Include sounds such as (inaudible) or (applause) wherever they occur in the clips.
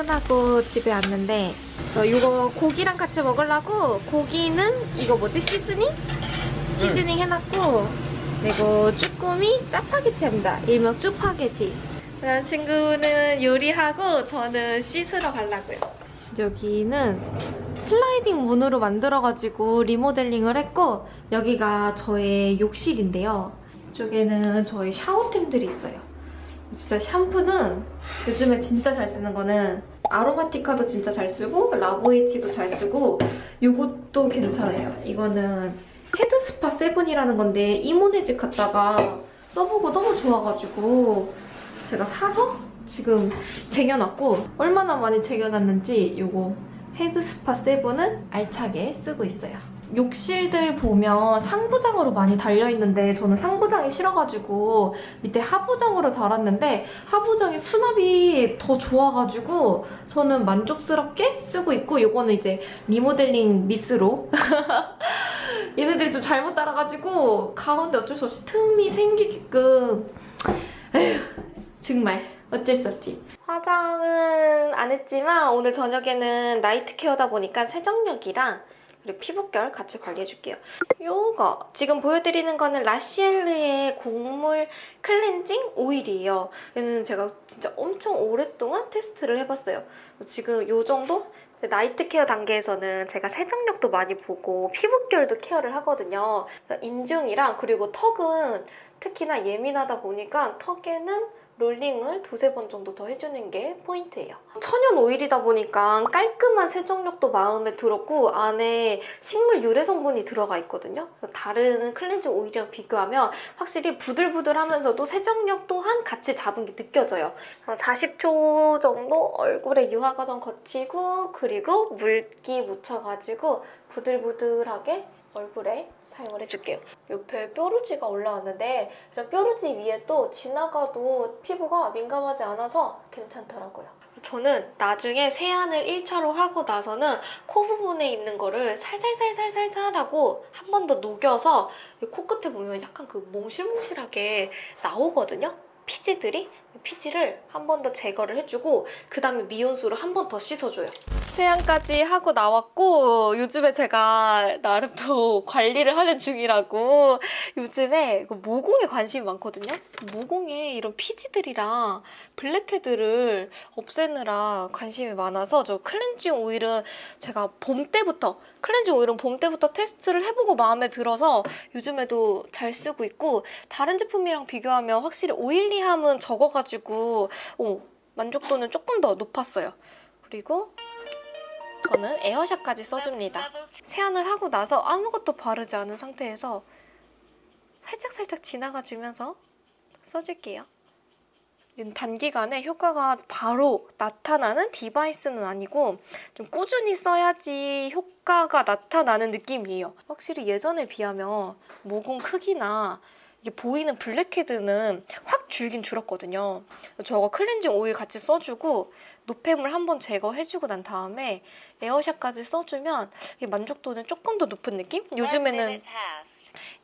퇴근하고 집에 왔는데 어, 이거 고기랑 같이 먹으려고 고기는 이거 뭐지 시즈닝? 시즈닝 해놨고 그리고 쭈꾸미 짜파게티입니다. 일명 쭈파게티. 친구는 요리하고 저는 씻으러 가려고요. 여기는 슬라이딩 문으로 만들어가지고 리모델링을 했고 여기가 저의 욕실인데요. 이쪽에는 저희 샤워템들이 있어요. 진짜 샴푸는 요즘에 진짜 잘 쓰는 거는 아로마티카도 진짜 잘 쓰고 라보에치도 잘 쓰고 이것도 괜찮아요. 이거는 헤드스파 세븐이라는 건데 이모네 집 갔다가 써보고 너무 좋아가지고 제가 사서 지금 쟁여놨고 얼마나 많이 쟁여놨는지 이거 헤드스파 세븐을 알차게 쓰고 있어요. 욕실들 보면 상부장으로 많이 달려있는데 저는 상부장이 싫어가지고 밑에 하부장으로 달았는데 하부장이 수납이 더 좋아가지고 저는 만족스럽게 쓰고 있고 이거는 이제 리모델링 미스로 (laughs) 얘네들이 좀 잘못 따라가지고 가운데 어쩔 수 없이 틈이 생기게끔 에휴 정말 어쩔 수 없지. 화장은 안 했지만 오늘 저녁에는 나이트 케어다 보니까 세정력이랑 그리고 피부결 같이 관리해줄게요. 요거 지금 보여드리는 거는 라시엘르의 곡물 클렌징 오일이에요. 얘는 제가 진짜 엄청 오랫동안 테스트를 해봤어요. 지금 요 정도? night care 단계에서는 제가 세정력도 많이 보고 피부결도 케어를 하거든요. 인중이랑 그리고 턱은 특히나 예민하다 보니까 턱에는 롤링을 두세 번 정도 더 해주는 게 포인트예요. 천연 오일이다 보니까 깔끔한 세정력도 마음에 들었고 안에 식물 유래 성분이 들어가 있거든요. 다른 클렌징 오일이랑 비교하면 확실히 부들부들하면서도 세정력 또한 같이 잡은 게 느껴져요. 40초 정도 얼굴에 유화 과정 거치고 그리고 물기 묻혀가지고 부들부들하게 얼굴에 사용을 해줄게요. 옆에 뾰루지가 올라왔는데 이런 뾰루지 위에 또 지나가도 피부가 민감하지 않아서 괜찮더라고요. 저는 나중에 세안을 1차로 하고 나서는 코 부분에 있는 거를 살살살살살살 하고 한 번 더 녹여서 코끝에 보면 약간 그 몽실몽실하게 나오거든요. 피지들이 피지를 한 번 더 제거를 해주고 그 다음에 미온수로 한 번 더 씻어줘요. 세안까지 하고 나왔고 요즘에 제가 나름 또 (laughs) 관리를 하는 중이라고 요즘에 그 모공에 관심이 많거든요. 모공에 이런 피지들이랑 블랙헤드를 없애느라 관심이 많아서 저 클렌징 오일은 제가 봄 때부터 클렌징 오일은 봄 때부터 테스트를 해보고 마음에 들어서 요즘에도 잘 쓰고 있고 다른 제품이랑 비교하면 확실히 오일리함은 적어가지고 어, 만족도는 조금 더 높았어요. 그리고 저는 에어샷까지 써줍니다. 세안을 하고 나서 아무것도 바르지 않은 상태에서 살짝살짝 지나가주면서 써줄게요. 단기간에 효과가 바로 나타나는 디바이스는 아니고 좀 꾸준히 써야지 효과가 나타나는 느낌이에요. 확실히 예전에 비하면 모공 크기나 이게 보이는 블랙헤드는 확 줄긴 줄었거든요. 저거 클렌징 오일 같이 써주고 노폐물 한번 제거해주고 난 다음에 에어샷까지 써주면 만족도는 조금 더 높은 느낌? 요즘에는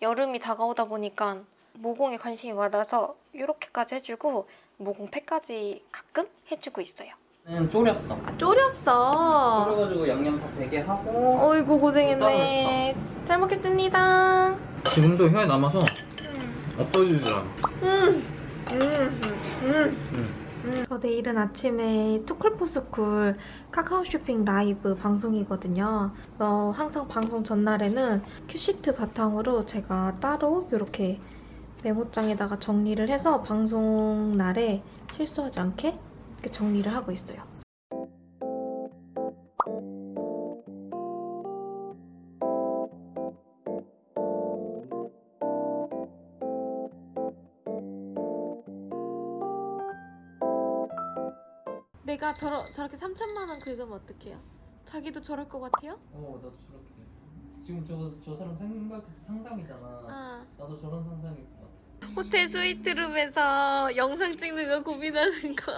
여름이 다가오다 보니까 모공에 관심이 많아서 이렇게까지 해주고 모공팩까지 가끔 해주고 있어요. 는 졸였어. 아, 졸였어. 졸여가지고 양념 다 배게 하고 어이구 고생했네. 잘 먹겠습니다. 지금도 혀에 남아서 음. 없어지질 않아. 음. 음. 음. 응. 저 내일은 아침에 투쿨포스쿨 카카오 쇼핑 라이브 방송이거든요. 어, 항상 방송 전날에는 큐시트 바탕으로 제가 따로 이렇게 메모장에다가 정리를 해서 방송 날에 실수하지 않게 이렇게 정리를 하고 있어요. 내가 저러, 저렇게 3천만 원 긁으면 어떡해요? 자기도 저럴 것 같아요? 어, 나도 저렇게. 지금 저, 저 사람 생각, 상상이잖아. 아. 나도 저런 상상일 것 같아. 호텔 스위트룸에서 영상 찍는 거 고민하는 거.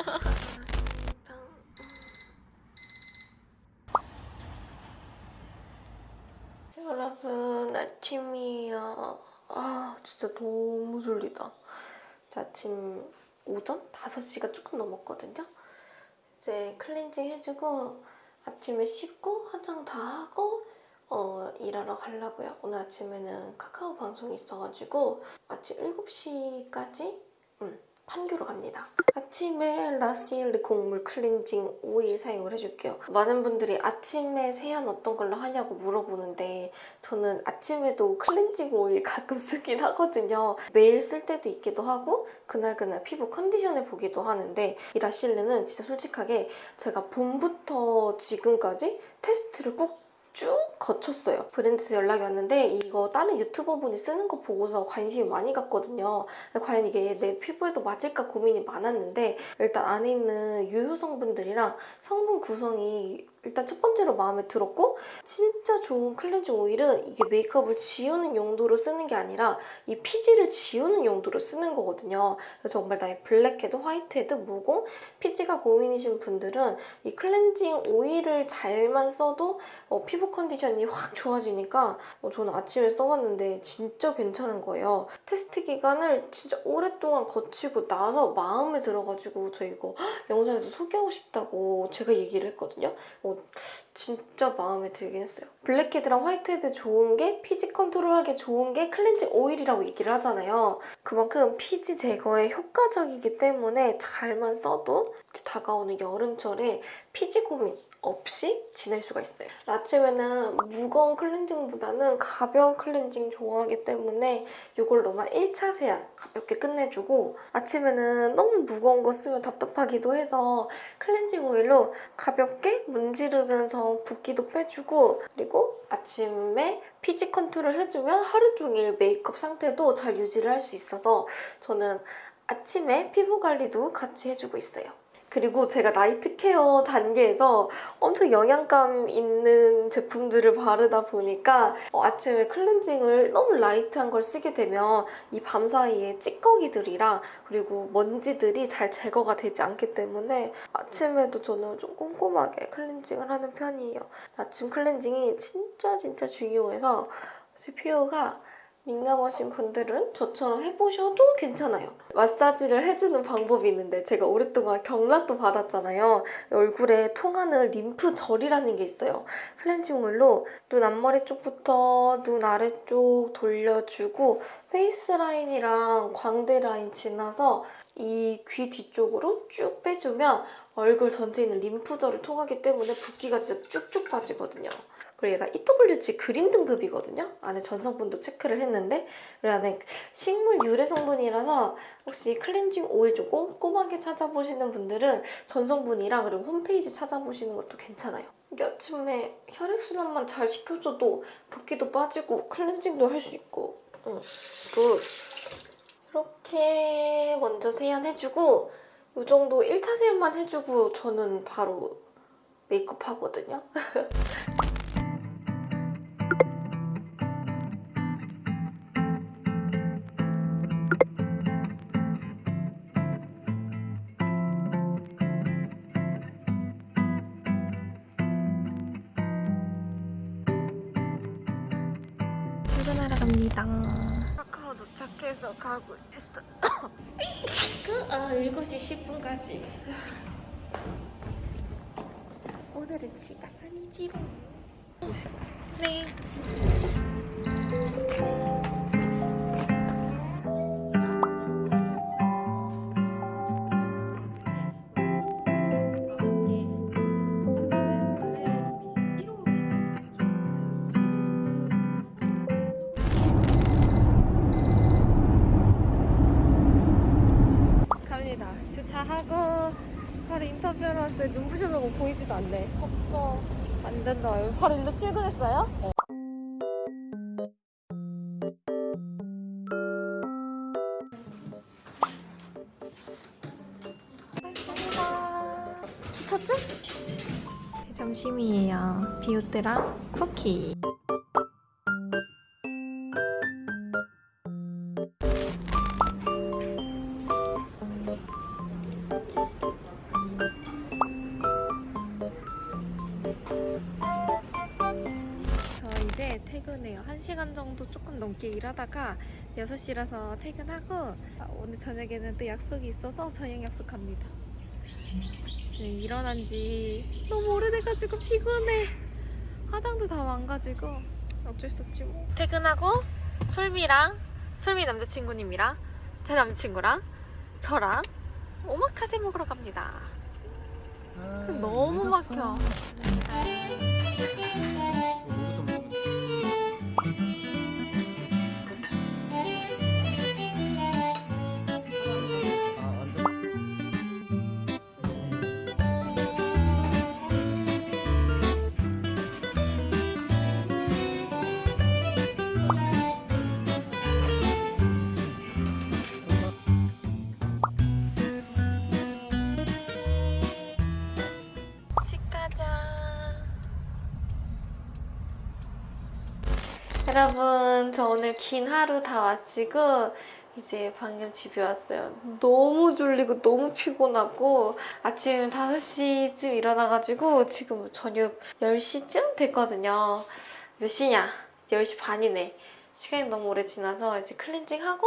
(laughs) 여러분 아침이에요. 아 진짜 너무 졸리다. 아침 오전 5시가 조금 넘었거든요. 이제 클렌징 해주고 아침에 씻고 화장 다 하고 어, 일하러 가려고요. 오늘 아침에는 카카오 방송이 있어가지고 아침 7시까지 음, 판교로 갑니다. 아침에 라시엘르 곡물 클렌징 오일 사용을 해줄게요. 많은 분들이 아침에 세안 어떤 걸로 하냐고 물어보는데 저는 아침에도 클렌징 오일 가끔 쓰긴 하거든요. 매일 쓸 때도 있기도 하고 그날그날 피부 컨디션을 보기도 하는데 이 라시엘르는 진짜 솔직하게 제가 봄부터 지금까지 테스트를 꾹 쭉 거쳤어요. 브랜드에서 연락이 왔는데 이거 다른 유튜버분이 쓰는 거 보고서 관심이 많이 갔거든요. 과연 이게 내 피부에도 맞을까 고민이 많았는데 일단 안에 있는 유효 성분들이랑 성분 구성이 일단 첫 번째로 마음에 들었고 진짜 좋은 클렌징 오일은 이게 메이크업을 지우는 용도로 쓰는 게 아니라 이 피지를 지우는 용도로 쓰는 거거든요. 그래서 정말 나의 블랙헤드, 화이트헤드, 모공, 피지가 고민이신 분들은 이 클렌징 오일을 잘만 써도 어, 피부 컨디션이 확 좋아지니까 어, 저는 아침에 써봤는데 진짜 괜찮은 거예요. 테스트 기간을 진짜 오랫동안 거치고 나서 마음에 들어가지고 저 이거 영상에서 소개하고 싶다고 제가 얘기를 했거든요. 어, 진짜 마음에 들긴 했어요. 블랙헤드랑 화이트헤드 좋은 게 피지 컨트롤하기 좋은 게 클렌징 오일이라고 얘기를 하잖아요. 그만큼 피지 제거에 효과적이기 때문에 잘만 써도 다가오는 여름철에 피지 고민 없이 지낼 수가 있어요. 아침에는 무거운 클렌징보다는 가벼운 클렌징 좋아하기 때문에 이걸로만 1차 세안 가볍게 끝내주고 아침에는 너무 무거운 거 쓰면 답답하기도 해서 클렌징 오일로 가볍게 문지르면서 붓기도 빼주고 그리고 아침에 피지 컨트롤 해주면 하루 종일 메이크업 상태도 잘 유지를 할 수 있어서 저는 아침에 피부 관리도 같이 해주고 있어요. 그리고 제가 night care 단계에서 엄청 영양감 있는 제품들을 바르다 보니까 어, 아침에 클렌징을 너무 light한 걸 쓰게 되면 이 밤 사이에 찌꺼기들이랑 그리고 먼지들이 잘 제거가 되지 않기 때문에 아침에도 저는 좀 꼼꼼하게 클렌징을 하는 편이에요. 아침 클렌징이 진짜 진짜 중요해서 피부가 민감하신 분들은 저처럼 해보셔도 괜찮아요. 마사지를 해주는 방법이 있는데 제가 오랫동안 경락도 받았잖아요. 얼굴에 통하는 림프절이라는 게 있어요. 클렌징 오일로 눈 앞머리 쪽부터 눈 아래쪽 돌려주고 face line이랑 광대 라인 지나서 이 귀 뒤쪽으로 쭉 빼주면 얼굴 전체에 있는 림프절을 통하기 때문에 붓기가 진짜 쭉쭉 빠지거든요. 그리고 얘가 EWG green 등급이거든요. 안에 전성분도 체크를 했는데 그리고 안에 식물 유래 성분이라서 혹시 클렌징 오일 좀 꼼꼼하게 찾아보시는 분들은 전성분이랑 그리고 홈페이지 찾아보시는 것도 괜찮아요. 이게 아침에 혈액순환만 잘 시켜줘도 붓기도 빠지고 클렌징도 할 수 있고 응, good! 이렇게 먼저 세안해주고 이 정도 1차 세안만 해주고 저는 바로 메이크업 하거든요. (laughs) 출근하러 갑니다. 카카오 도착해서 가고 있어. 지금 아, 7시 10분까지. 오늘은 지각 아니지롱. 네. 바로 인터뷰하러 왔어요. 눈부셔서 보이지도 않네. 걱정. 안 된다. 바로 일로 출근했어요? 맞습니다. 주차증? 점심이에요. 비오트랑 쿠키. 조금 넘게 일하다가 6시라서 퇴근하고 아, 오늘 저녁에는 또 약속이 있어서 저녁 약속합니다. 지금 일어난 지 너무 오래돼가지고 피곤해. 화장도 다 망가지고 어쩔 수 없지 뭐. 퇴근하고 솔미랑 솔미 남자친구님이랑 제 남자친구랑 저랑 오마카세 먹으러 갑니다. 너무 막혀. 여러분, 저 오늘 긴 하루 다 마치고 이제 방금 집에 왔어요. 너무 졸리고 너무 피곤하고 아침 5시쯤 일어나가지고 지금 저녁 10시쯤 됐거든요. 몇 시냐? 10시 반이네. 시간이 너무 오래 지나서 이제 클렌징하고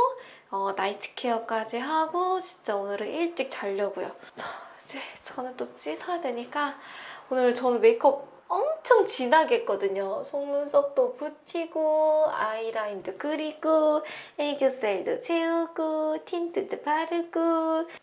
어, 나이트 케어까지 하고 진짜 오늘은 일찍 자려고요. 이제 저는 또 씻어야 되니까 오늘 저는 메이크업 엄청 진하게 했거든요. 속눈썹도 붙이고 아이라인도 그리고 애교살도 채우고 틴트도 바르고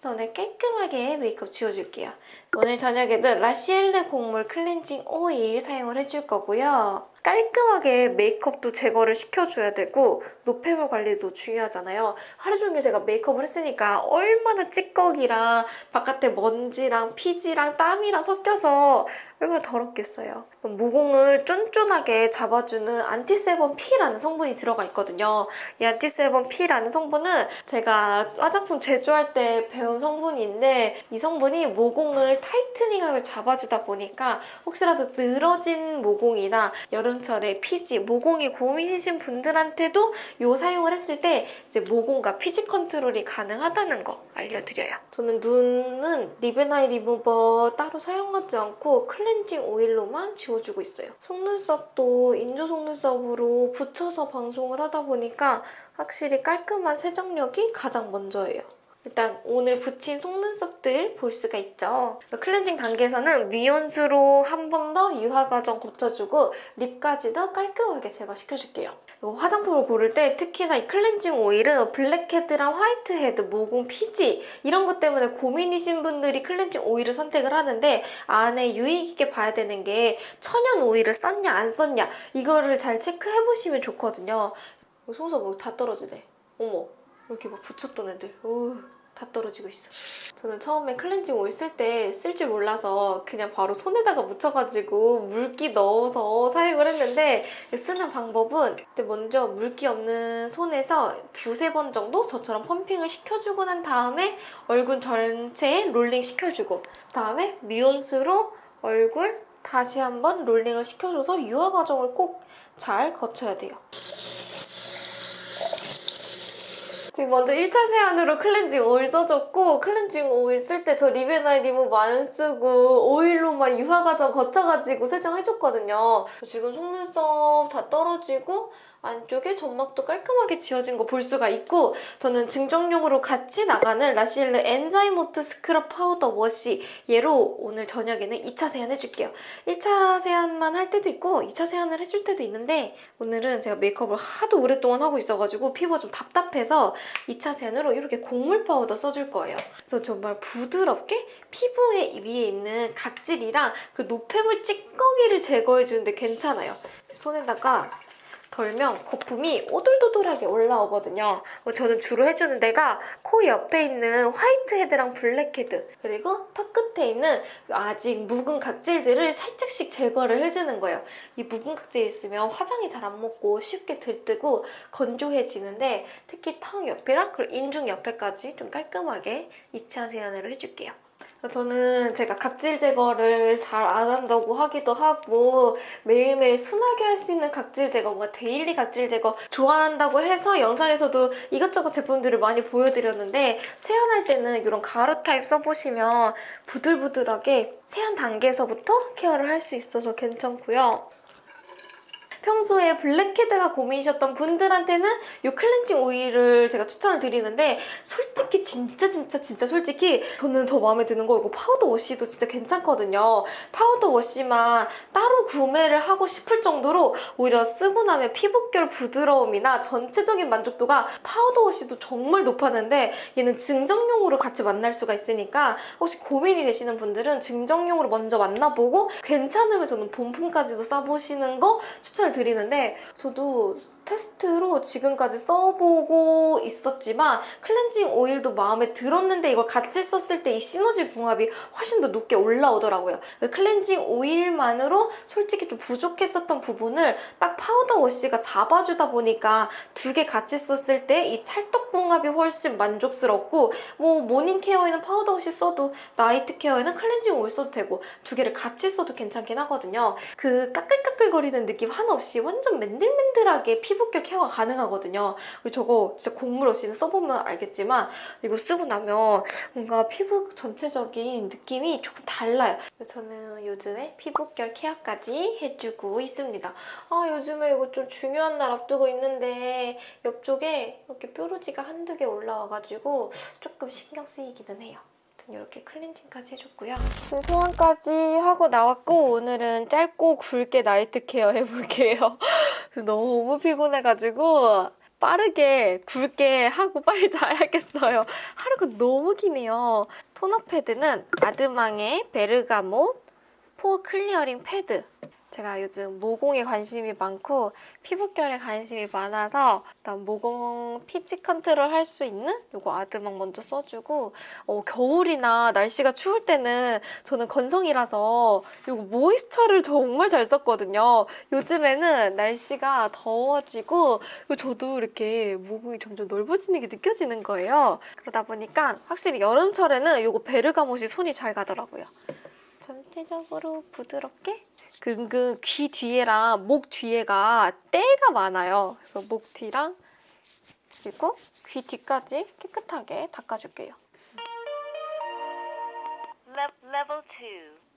오늘 깔끔하게 메이크업 지워줄게요. 오늘 저녁에는 라시엘레 곡물 클렌징 오일 사용을 해줄 거고요. 깔끔하게 메이크업도 제거를 시켜줘야 되고 노폐물 관리도 중요하잖아요. 하루 종일 제가 메이크업을 했으니까 얼마나 찌꺼기랑 바깥에 먼지랑 피지랑 땀이랑 섞여서 얼마나 더럽겠어요. 모공을 쫀쫀하게 잡아주는 Anti-sebum P라는 성분이 들어가 있거든요. 이 Anti-sebum P라는 성분은 제가 화장품 제조할 때 배운 성분인데 이 성분이 모공을 tightening을 잡아주다 보니까 혹시라도 늘어진 모공이나 여름 철에 피지, 모공이 고민이신 분들한테도 이 사용을 했을 때 이제 모공과 피지 컨트롤이 가능하다는 거 알려드려요. 저는 눈은 리베나이 리무버 따로 사용하지 않고 클렌징 오일로만 지워주고 있어요. 속눈썹도 인조 속눈썹으로 붙여서 방송을 하다 보니까 확실히 깔끔한 세정력이 가장 먼저예요. 일단 오늘 붙인 속눈썹들 볼 수가 있죠. 클렌징 단계에서는 미온수로 한 번 더 유화 과정 거쳐주고 lip까지도 깔끔하게 제거시켜줄게요. 화장품을 고를 때 특히나 이 클렌징 오일은 블랙헤드랑 화이트헤드, 모공 피지 이런 것 때문에 고민이신 분들이 클렌징 오일을 선택을 하는데 안에 유의 깊게 봐야 되는 게 천연 오일을 썼냐 안 썼냐 이거를 잘 체크해보시면 좋거든요. 이거 속눈썹 뭐다 떨어지네. 어머 이렇게 막 붙였던 애들. 어우. 다 떨어지고 있어. 저는 처음에 클렌징 오일 쓸 때 쓸 줄 몰라서 그냥 바로 손에다가 묻혀가지고 물기 넣어서 사용을 했는데 쓰는 방법은 먼저 물기 없는 손에서 두세 번 정도 저처럼 펌핑을 시켜주고 난 다음에 얼굴 전체에 롤링 시켜주고 그다음에 미온수로 얼굴 다시 한번 롤링을 시켜줘서 유화 과정을 꼭 잘 거쳐야 돼요. 지금 먼저 1차 세안으로 클렌징 오일 써줬고 클렌징 오일 쓸 때 저 리베나이 리무브 안 쓰고 오일로만 유화 과정 거쳐가지고 세정해줬거든요. 지금 속눈썹 다 떨어지고 안쪽에 점막도 깔끔하게 지워진 거 볼 수가 있고 저는 증정용으로 같이 나가는 라시엘르 엔자이모트 스크럽 파우더 워시 얘로 오늘 저녁에는 2차 세안 해줄게요. 1차 세안만 할 때도 있고 2차 세안을 해줄 때도 있는데 오늘은 제가 메이크업을 하도 오랫동안 하고 있어가지고 피부가 좀 답답해서 2차 세안으로 이렇게 곡물 파우더 써줄 거예요. 그래서 정말 부드럽게 피부에 위에 있는 각질이랑 그 노폐물 찌꺼기를 제거해주는데 괜찮아요. 손에다가 덜면 거품이 오돌도돌하게 올라오거든요. 저는 주로 해주는 데가 코 옆에 있는 화이트 헤드랑 블랙 헤드 그리고 턱 끝에 있는 아직 묵은 각질들을 살짝씩 제거를 해주는 거예요. 이 묵은 각질 있으면 화장이 잘 안 먹고 쉽게 들뜨고 건조해지는데 특히 턱 옆이랑 그리고 인중 옆에까지 좀 깔끔하게 2차 세안을 해줄게요. 저는 제가 각질 제거를 잘 안 한다고 하기도 하고 매일매일 순하게 할 수 있는 각질 제거, 뭔가 daily 각질 제거 좋아한다고 해서 영상에서도 이것저것 제품들을 많이 보여드렸는데 세안할 때는 이런 가루 타입 써보시면 부들부들하게 세안 단계에서부터 care를 할 수 있어서 괜찮고요. 평소에 블랙헤드가 고민이셨던 분들한테는 이 클렌징 오일을 제가 추천을 드리는데 솔직히 진짜 진짜 진짜 솔직히 저는 더 마음에 드는 거 이거 파우더 워시도 진짜 괜찮거든요. 파우더 워시만 따로 구매를 하고 싶을 정도로 오히려 쓰고 나면 피부결 부드러움이나 전체적인 만족도가 파우더 워시도 정말 높았는데 얘는 증정용으로 같이 만날 수가 있으니까 혹시 고민이 되시는 분들은 증정용으로 먼저 만나보고 괜찮으면 저는 본품까지도 써보시는 거 추천을 드 리는데 저도 테스트로 지금까지 써보고 있었지만 클렌징 오일도 마음에 들었는데 이걸 같이 썼을 때 이 시너지 궁합이 훨씬 더 높게 올라오더라고요. 그 클렌징 오일만으로 솔직히 좀 부족했었던 부분을 딱 파우더 워시가 잡아주다 보니까 두 개 같이 썼을 때 이 찰떡 궁합이 훨씬 만족스럽고 뭐 morning care에는 파우더 워시 써도 night care에는 클렌징 오일 써도 되고 두 개를 같이 써도 괜찮긴 하거든요. 그 까끌까끌거리는 느낌 하나 없이 완전 맨들맨들하게 피부 결 케어가 가능하거든요. 그리고 저거 진짜 곡물 없이는 써보면 알겠지만 이거 쓰고 나면 뭔가 피부 전체적인 느낌이 조금 달라요. 저는 요즘에 피부결 케어까지 해주고 있습니다. 아 요즘에 이거 좀 중요한 날 앞두고 있는데 옆쪽에 이렇게 뾰루지가 한두 개 올라와가지고 조금 신경 쓰이기는 해요. 이렇게 클렌징까지 해줬고요. 소원까지 하고 나왔고 오늘은 짧고 굵게 나이트 케어 해볼게요. (laughs) 너무 피곤해가지고 빠르게 굵게 하고 빨리 자야겠어요. 하루가 너무 기네요. 토너 패드는 아드망의 베르가못 포 클리어링 패드. 제가 요즘 모공에 관심이 많고 피부결에 관심이 많아서 일단 모공 피지 컨트롤 할 수 있는 이거 아드망 먼저 써주고 어, 겨울이나 날씨가 추울 때는 저는 건성이라서 이거 모이스처를 정말 잘 썼거든요. 요즘에는 날씨가 더워지고 저도 이렇게 모공이 점점 넓어지는 게 느껴지는 거예요. 그러다 보니까 확실히 여름철에는 이거 베르가못이 손이 잘 가더라고요. 전체적으로 부드럽게 근근 귀 뒤에랑 목 뒤에가 때가 많아요. 그래서 목 뒤랑 그리고 귀 뒤까지 깨끗하게 닦아줄게요. Level 2.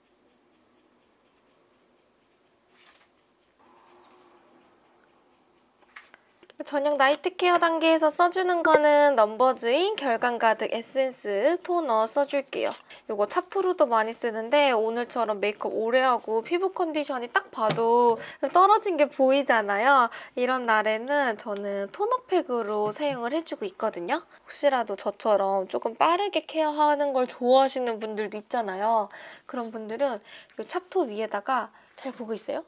저녁 night care 단계에서 써주는 거는 넘버즈인 결광가득 에센스 토너 써줄게요. 이거 찹토로도 많이 쓰는데 오늘처럼 메이크업 오래 하고 피부 컨디션이 딱 봐도 떨어진 게 보이잖아요. 이런 날에는 저는 토너팩으로 사용을 해주고 있거든요. 혹시라도 저처럼 조금 빠르게 care하는 걸 좋아하시는 분들도 있잖아요. 그런 분들은 이 찹토 위에다가 잘 보고 있어요?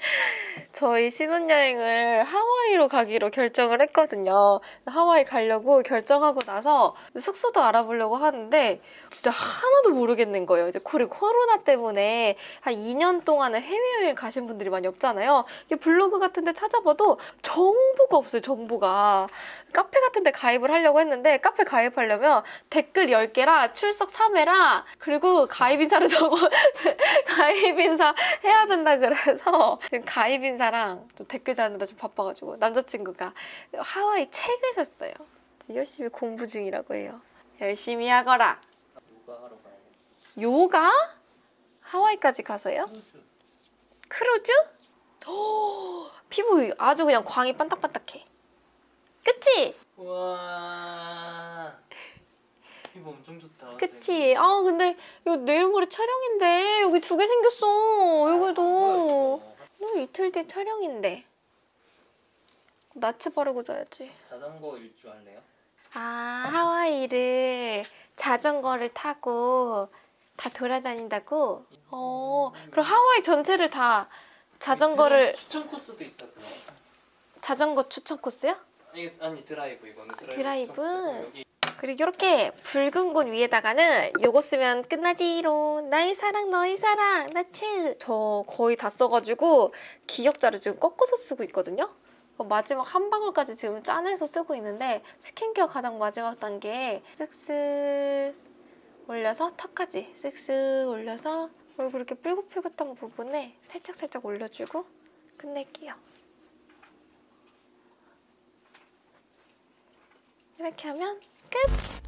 (laughs) 저희 신혼여행을 하와이로 가기로 결정을 했거든요. 하와이 가려고 결정하고 나서 숙소도 알아보려고 하는데 진짜 하나도 모르겠는 거예요. 이제 그리고 코로나 때문에 한 2년 동안은 해외여행 가신 분들이 많이 없잖아요. 블로그 같은 데 찾아봐도 정보가 없어요, 정보가. 카페 같은 데 가입을 하려고 했는데 카페 가입하려면 댓글 10개라 출석 3회라 그리고 가입 인사를 적어 (laughs) 가입 인사 해야 된다 그래서 지금 가입 인사랑 좀 댓글 다느라 좀 바빠가지고 남자친구가 하와이 책을 샀어요. 열심히 공부 중이라고 해요. 열심히 하거라. 요가? 하와이까지 가서요? 크루즈. 크루즈? 오, 피부 아주 그냥 광이 반딱반딱해. 그치? 우와. 피부 엄청 좋다. 그치? 아 근데 이거 내일 모레 촬영인데 여기 두 개 생겼어. 여기도. 너 이틀 뒤 촬영인데. 나체 바르고 자야지. 자전거 일주 할래요? 아 하와이를 자전거를 타고 다 돌아다닌다고? 어 그럼 하와이 전체를 다 자전거를 추천 코스도 있다 그거. 자전거 추천 코스요? 아니 아니 드라이브 이거는 드라이브. 드라이브? 그리고 이렇게 붉은 곳 위에다가는 요거 쓰면 끝나지롱. 나의 사랑 너의 사랑. 나츠 저 거의 다 써가지고 기역자를 지금 꺾어서 쓰고 있거든요. 어, 마지막 한 방울까지 지금 짜내서 쓰고 있는데 스킨케어 가장 마지막 단계에 쓱쓱 올려서 턱까지 쓱쓱 올려서 얼굴 이렇게 뿔긋뿔긋한 부분에 살짝살짝 올려주고 끝낼게요. 이렇게 하면 끝!